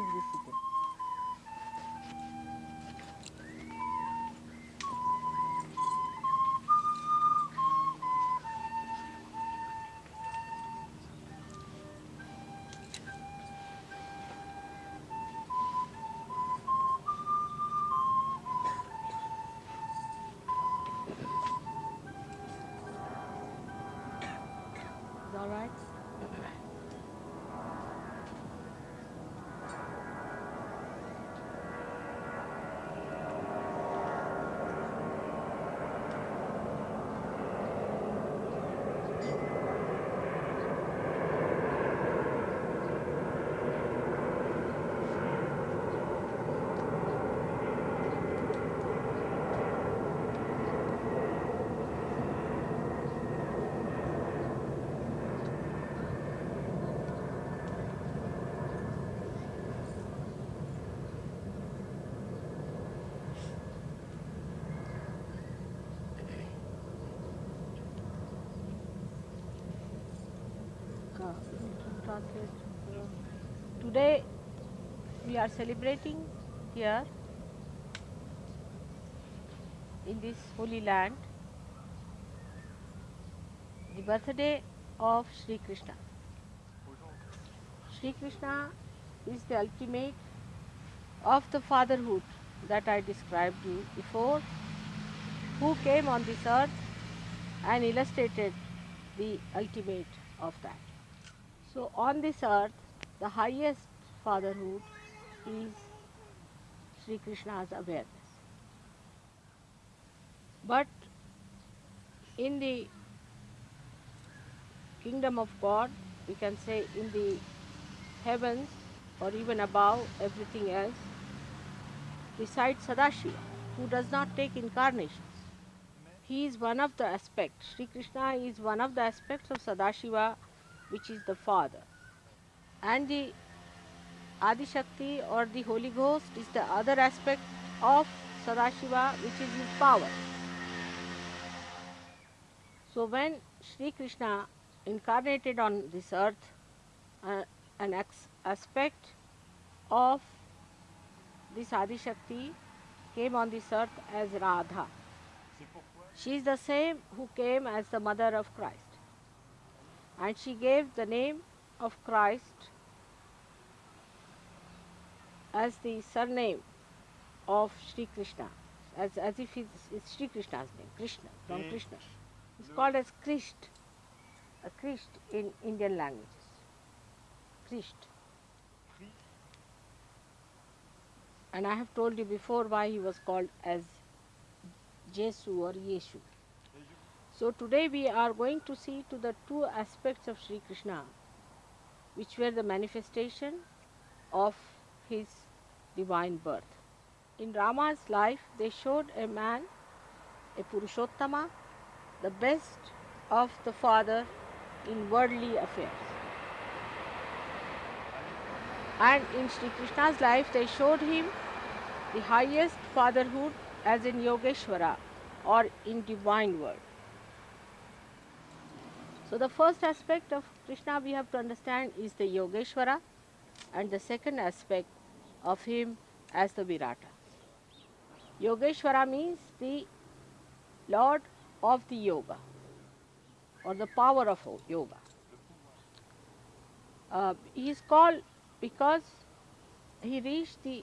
Please be Today we are celebrating here in this holy land the birthday of Sri Krishna. Sri Krishna is the ultimate of the fatherhood that I described you before, who came on this earth and illustrated the ultimate of that. So, on this earth, the highest fatherhood is Sri Krishna's awareness. But in the kingdom of God, we can say in the heavens or even above everything else, besides Sadashiva, who does not take incarnations. He is one of the aspects. Sri Krishna is one of the aspects of Sadashiva, which is the Father. And the Adi Shakti or the Holy Ghost is the other aspect of Sadashiva, which is his power. So, when Sri Krishna incarnated on this earth, uh, an aspect of this Adi Shakti came on this earth as Radha. She is the same who came as the mother of Christ. And she gave the name of Christ as the surname of Sri Krishna, as, as if it's, it's Sri Krishna's name, Krishna, from Mm. Krishna. It's called as Krisht, a Krisht in Indian languages. Krisht. And I have told you before why he was called as Jesu or Yeshu. So today we are going to see to the two aspects of Sri Krishna, which were the manifestation of his divine birth. In Rama's life, they showed a man, a Purushottama, the best of the father in worldly affairs. And in Sri Krishna's life, they showed him the highest fatherhood as in Yogeshwara or in divine world. So the first aspect of Krishna we have to understand is the Yogeshwara and the second aspect of him as the Virata. Yogeshwara means the Lord of the Yoga or the power of yoga. Uh, he is called because he reached the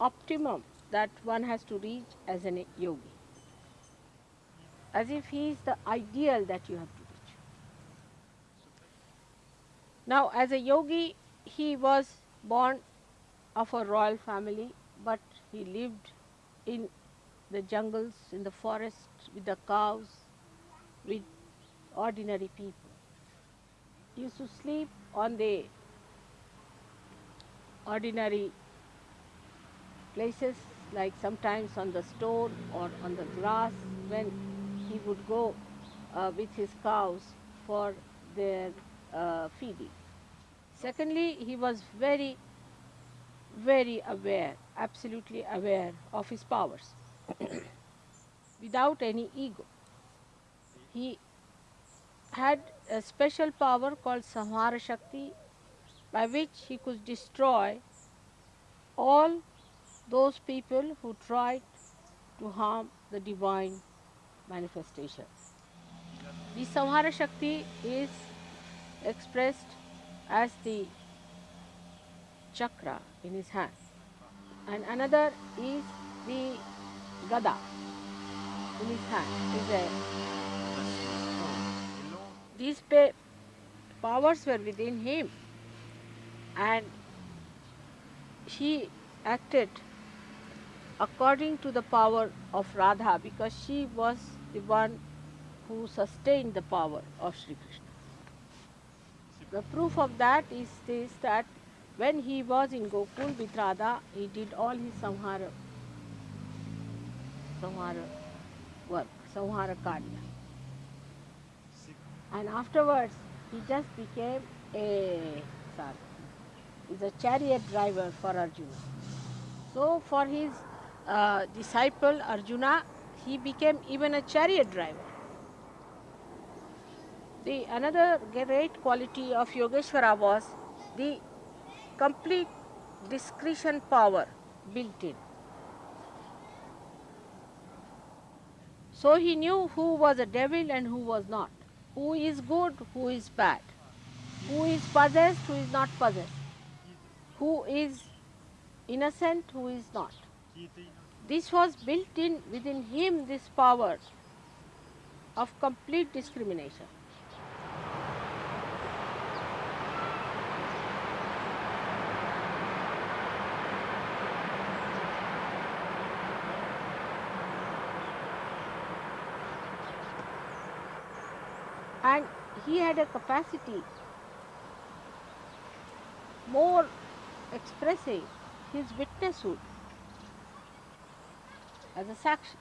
optimum that one has to reach as a yogi. As if he is the ideal that you have to reach. Now, as a yogi, he was born of a royal family, but he lived in the jungles, in the forest, with the cows, with ordinary people. He used to sleep on the ordinary places, like sometimes on the stone or on the grass, when he would go uh, with his cows for their uh, feeding. Secondly, he was very, very aware, absolutely aware of his powers, without any ego. He had a special power called Samhara Shakti, by which he could destroy all those people who tried to harm the divine manifestation. The Samhara Shakti is expressed as the chakra in his hand, and another is the gada in his hand. Is a, these powers were within him, and he acted according to the power of Radha because she was the one who sustained the power of Sri Krishna. The proof of that is this that when he was in Gokul with Radha, he did all his samhara, samhara work, samhara karya. And afterwards, he just became a sorry, is a chariot driver for Arjuna. So for his uh, disciple Arjuna, he became even a chariot driver. The another great quality of Yogeshwara was the complete discretion power built in. So he knew who was a devil and who was not, who is good, who is bad, who is possessed, who is not possessed, who is innocent, who is not. This was built in within him, this power of complete discrimination. And he had a capacity more expressing his witnesshood as a sakshi.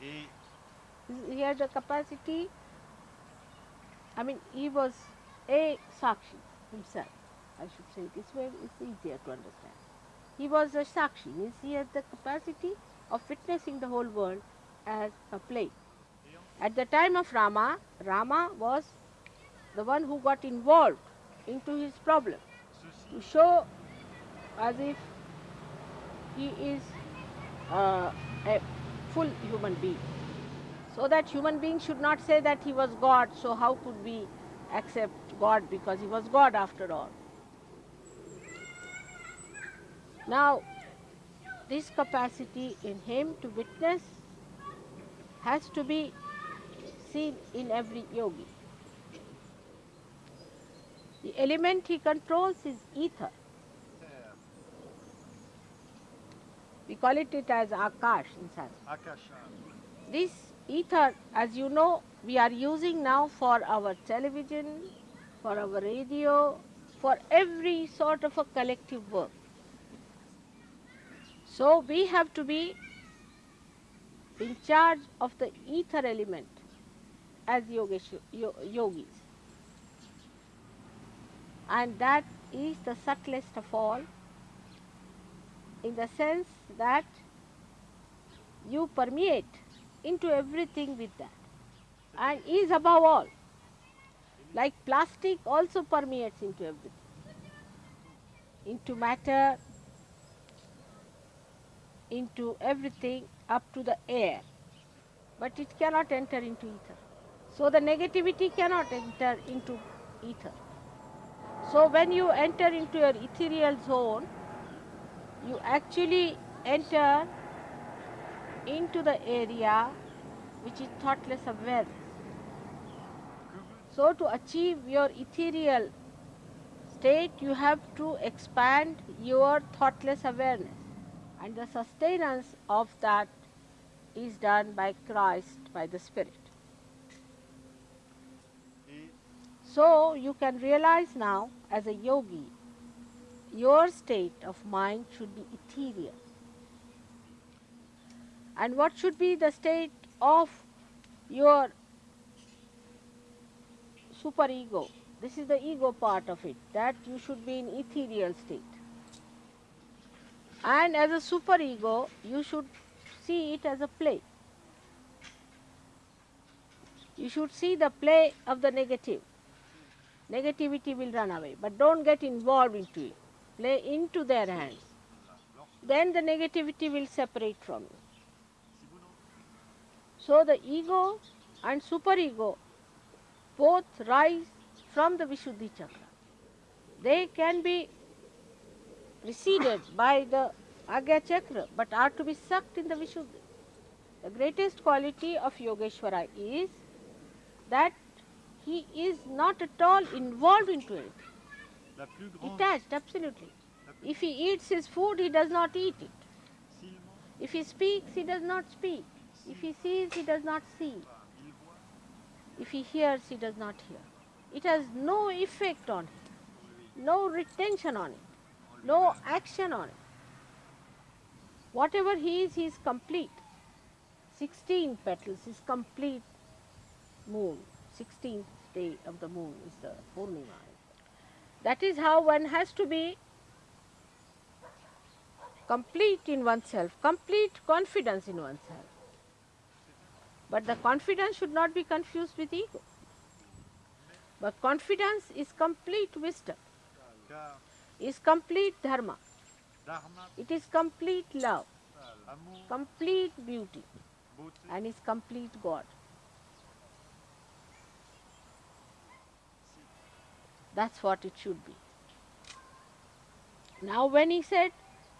Et He had the capacity, I mean, he was a sakshi himself. I should say this way, it's easier to understand. He was a sakshi, means he had the capacity of witnessing the whole world as a play. At the time of Rama, Rama was the one who got involved into his problem to show as if he is uh, a full human being. So that human being should not say that he was God, so how could we accept God because he was God after all. Now, this capacity in him to witness has to be seen in every yogi. The element he controls is ether. We call it, it as Akash in Sanskrit. Akasha, This ether, as you know, we are using now for our television, for our radio, for every sort of a collective work. So we have to be in charge of the ether element as yogesh, yogis. And that is the subtlest of all in the sense that you permeate into everything with that and is above all. Like plastic also permeates into everything, into matter, into everything up to the air, but it cannot enter into ether. So the negativity cannot enter into ether. So when you enter into your ethereal zone, you actually enter into the area which is thoughtless awareness. So to achieve your ethereal state, you have to expand your thoughtless awareness. And the sustenance of that is done by Christ, by the Spirit. So you can realize now, as a yogi, your state of mind should be ethereal. And what should be the state of your superego? This is the ego part of it, that you should be in ethereal state. And as a superego, you should see it as a play. You should see the play of the negative negativity will run away. But don't get involved into it. Play into their hands. Then the negativity will separate from you. So the ego and superego both rise from the Vishuddhi chakra. They can be receded by the Agya chakra but are to be sucked in the Vishuddhi. The greatest quality of Yogeshwara is that he is not at all involved into it. Detached absolutely. If he eats his food, he does not eat it. If he speaks, he does not speak. If he sees, he does not see. If he hears, he does not hear. It has no effect on him, no retention on it, no action on it. Whatever he is, he is complete. 16 petals is complete moon. 16th day of the moon is the Purnima. That is how one has to be complete in oneself, complete confidence in oneself. But the confidence should not be confused with ego. But confidence is complete wisdom, is complete dharma, it is complete love, complete beauty, and is complete God. That's what it should be. Now, when he said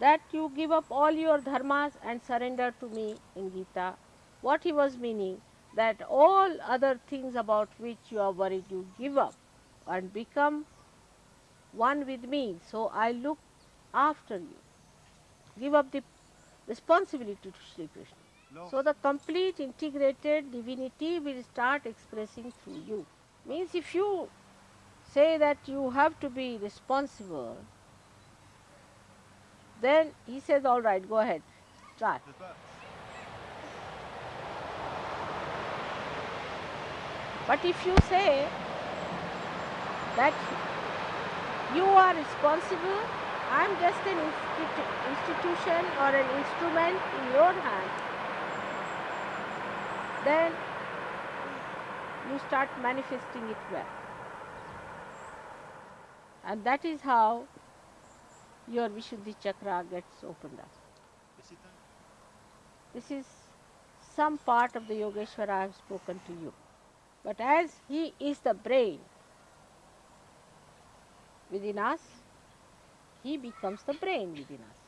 that you give up all your dharmas and surrender to me in Gita, what he was meaning that all other things about which you are worried you give up and become one with me. So I look after you. Give up the responsibility to Sri Krishna. lors- So the complete integrated divinity will start expressing through you. Means if you say that you have to be responsible, then he says, all right, go ahead, try. But if you say that you are responsible, I am just an institu- institution or an instrument in your hand, then you start manifesting it well. And that is how your Vishuddhi chakra gets opened up. This is some part of the Yogeshwara I have spoken to you. But as he is the brain within us, he becomes the brain within us.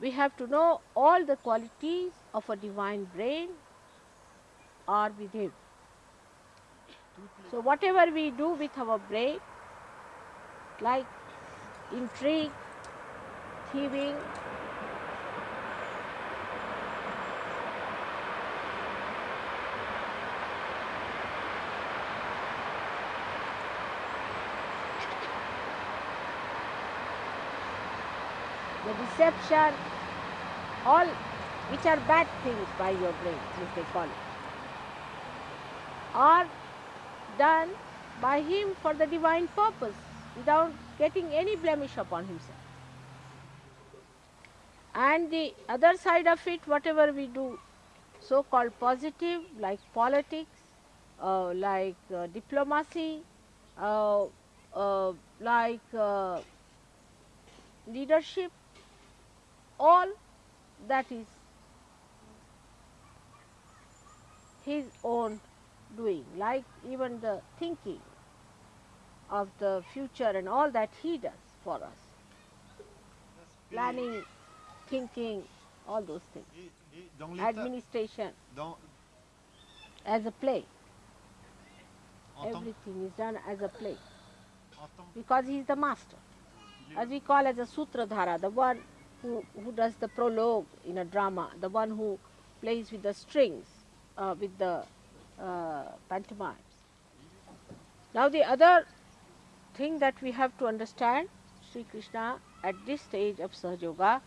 We have to know all the qualities of a divine brain are with him. So, whatever we do with our brain, like intrigue, thieving, the deception, all which are bad things by your brain, as they call it, are done by him for the divine purpose without getting any blemish upon himself. And the other side of it, whatever we do, so called positive, like politics, uh, like uh, diplomacy, uh, uh, like uh, leadership, all that is his own doing, like even the thinking of the future and all that he does for us, planning, thinking, all those things, Et, et dans l'état, administration. As a play. Everything is done as a play. Because he is the master. As we call as a sutradhara, the one who, who does the prologue in a drama, the one who plays with the strings, uh, with the uh, pantomimes. Now the other thing that we have to understand, Sri Krishna at this stage of Sahaja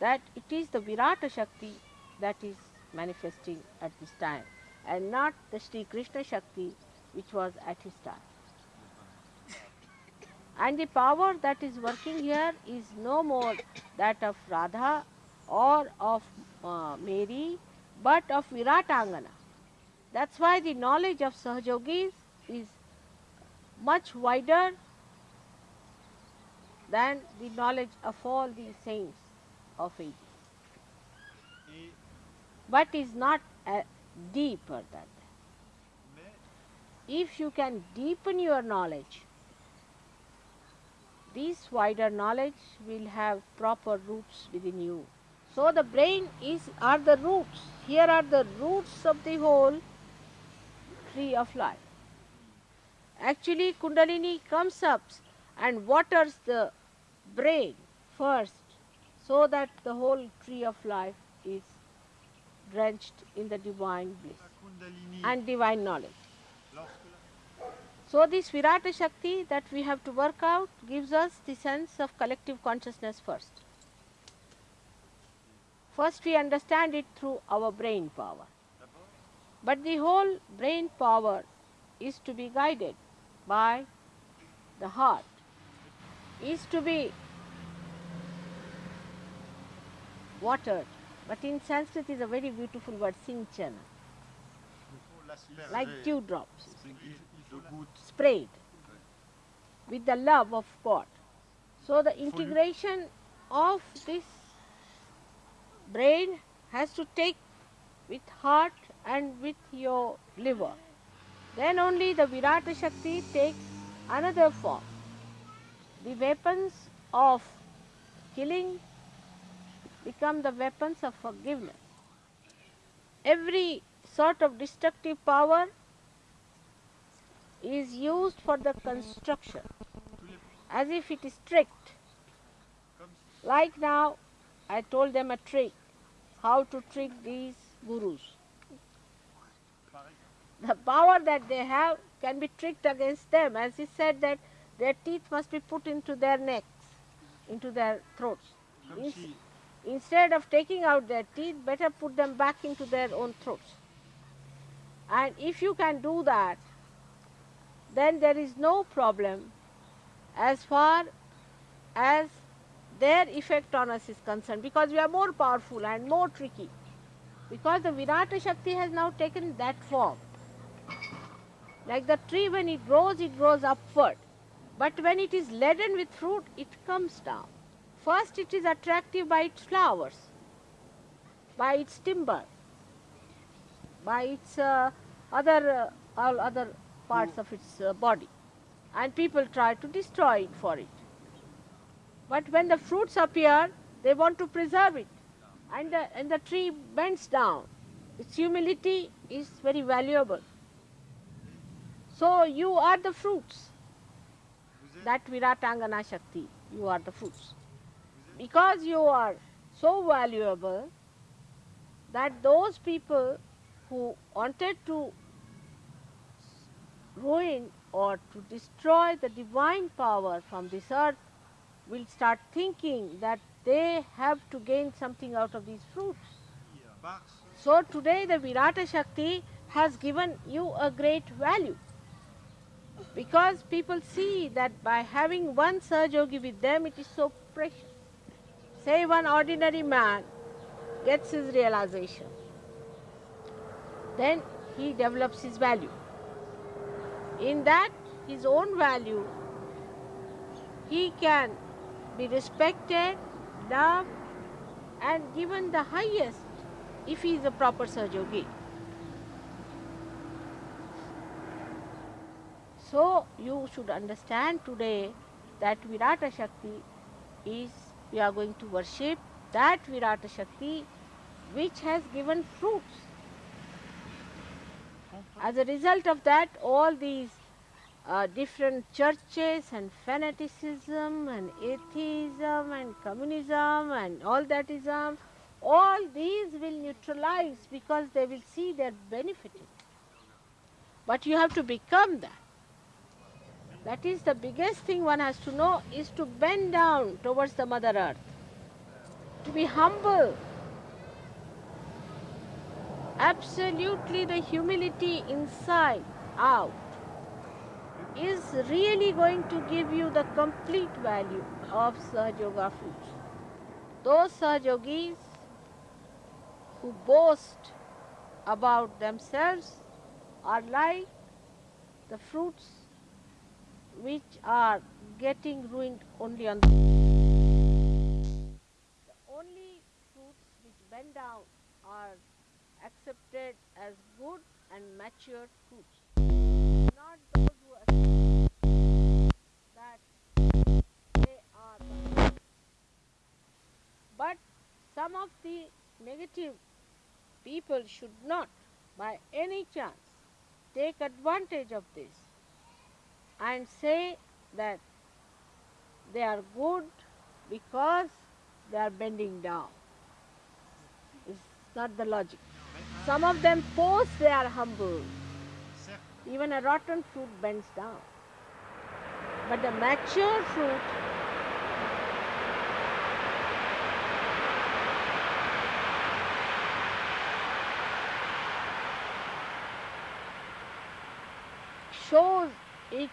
that it is the Virata Shakti that is manifesting at this time and not the Sri Krishna Shakti which was at his time. And the power that is working here is no more that of Radha or of uh, Mary, but of Viratangana. That's why the knowledge of Sahajogis is much wider than the knowledge of all the saints of ages, but is not uh, deeper than that. If you can deepen your knowledge, this wider knowledge will have proper roots within you. So the brain is are the roots. Here are the roots of the whole tree of life. Actually, Kundalini comes up and waters the brain first, so that the whole tree of life is drenched in the divine bliss and divine knowledge. So, this Virata Shakti that we have to work out gives us the sense of collective consciousness first. First, we understand it through our brain power. But the whole brain power is to be guided by the heart, is to be watered. But in Sanskrit is a very beautiful word, sinchana, like dewdrops, sprayed with the love of God. So the integration of this brain has to take with heart and with your liver. Then only the Virata Shakti takes another form. The weapons of killing become the weapons of forgiveness. Every sort of destructive power is used for the construction as if it is tricked. Like now, I told them a trick how to trick these gurus. The power that they have can be tricked against them, as he said that their teeth must be put into their necks, into their throats. si Instead of taking out their teeth, better put them back into their own throats. And if you can do that, then there is no problem as far as their effect on us is concerned because we are more powerful and more tricky. Because the Virata Shakti has now taken that form. Like the tree, when it grows, it grows upward. But when it is laden with fruit, it comes down. First, it is attractive by its flowers, by its timber, by its uh, other uh, all other parts of its uh, body, and people try to destroy it for it. But when the fruits appear, they want to preserve it, and the, and the tree bends down. Its humility is very valuable. So you are the fruits. That Viratangana Shakti, you are the fruits. Because you are so valuable that those people who wanted to ruin or to destroy the divine power from this earth will start thinking that they have to gain something out of these fruits. So today the Virata Shakti has given you a great value. Because people see that by having one Sahajogi with them it is so precious. Say one ordinary man gets his realization. Then he develops his value. In that his own value he can be respected, loved and given the highest if he is a proper Sahajogi. So you should understand today that Virata Shakti is we are going to worship that Virata Shakti which has given fruits. As a result of that, all these uh, different churches and fanaticism and atheism and communism and all that ism, all these will neutralize because they will see their benefit. in. But you have to become that. That is the biggest thing one has to know is to bend down towards the Mother Earth, to be humble. Absolutely, the humility inside out is really going to give you the complete value of Sahajoga fruits. Those Sahajogis who boast about themselves are like the fruits which are getting ruined only on the the only fruits which bend down are accepted as good and mature fruits. Not those who accept that they are the but some of the negative people should not by any chance take advantage of this and say that they are good because they are bending down. It's not the logic. Some of them pose they are humble. Even a rotten fruit bends down. But the mature fruit shows its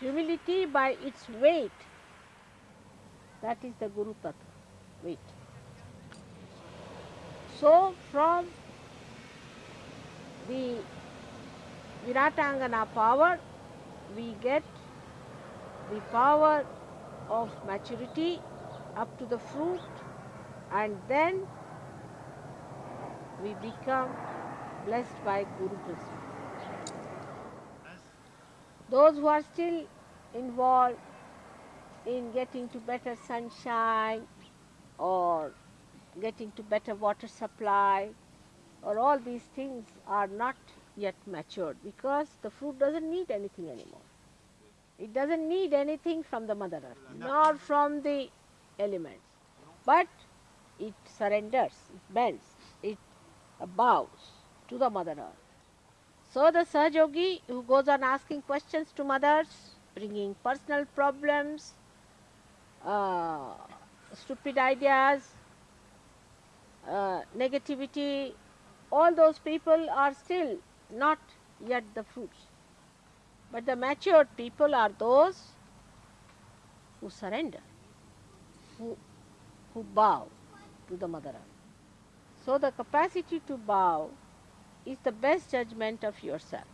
humility by its weight. That is the Guru Tattva, weight. So, from the Viratangana power, we get the power of maturity up to the fruit, and then we become blessed by Guru Prasad. Those who are still involved in getting to better sunshine or getting to better water supply or all these things are not yet matured because the fruit doesn't need anything anymore. It doesn't need anything from the Mother Earth nor from the elements. But it surrenders, it bends, it bows to the Mother Earth. So the Sahajogi who goes on asking questions to mothers, bringing personal problems, uh, stupid ideas, uh, negativity, all those people are still not yet the fruits. But the matured people are those who surrender, who, who bow to the Mother Earth. So the capacity to bow is the best judgment of yourself.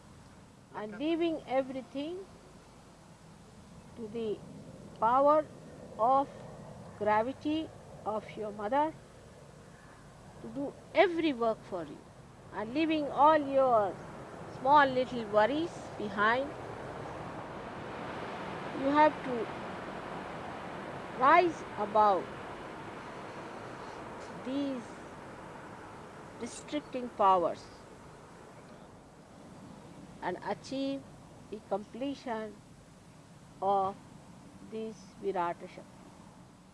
And leaving everything to the power of gravity of your mother to do every work for you. And leaving all your small little worries behind you have to rise above these restricting powers and achieve the completion of this Virata Shakti,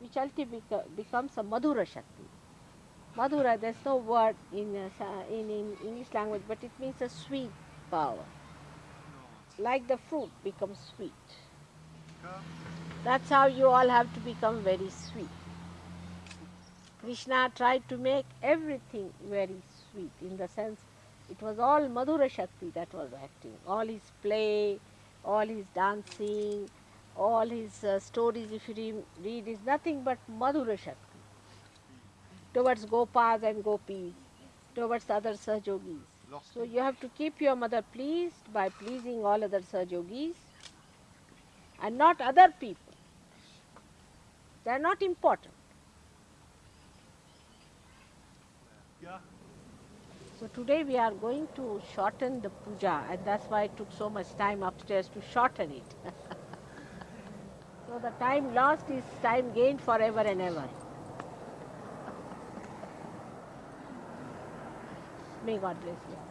which ultimately becomes a Madhura Shakti. Madhura, there's no word in, uh, in, in English language, but it means a sweet power. Like the fruit becomes sweet. That's how you all have to become very sweet. Krishna tried to make everything very sweet in the sense it was all Madhura Shakti that was acting. All his play, all his dancing, all his uh, stories, if you re- read, is nothing but Madhura Shakti towards Gopas and Gopis, towards other Sahajogis. So you have to keep your mother pleased by pleasing all other Sahajogis and not other people. They are not important. gars, So today we are going to shorten the puja and that's why it took so much time upstairs to shorten it. so the time lost is time gained forever and ever. May God bless you.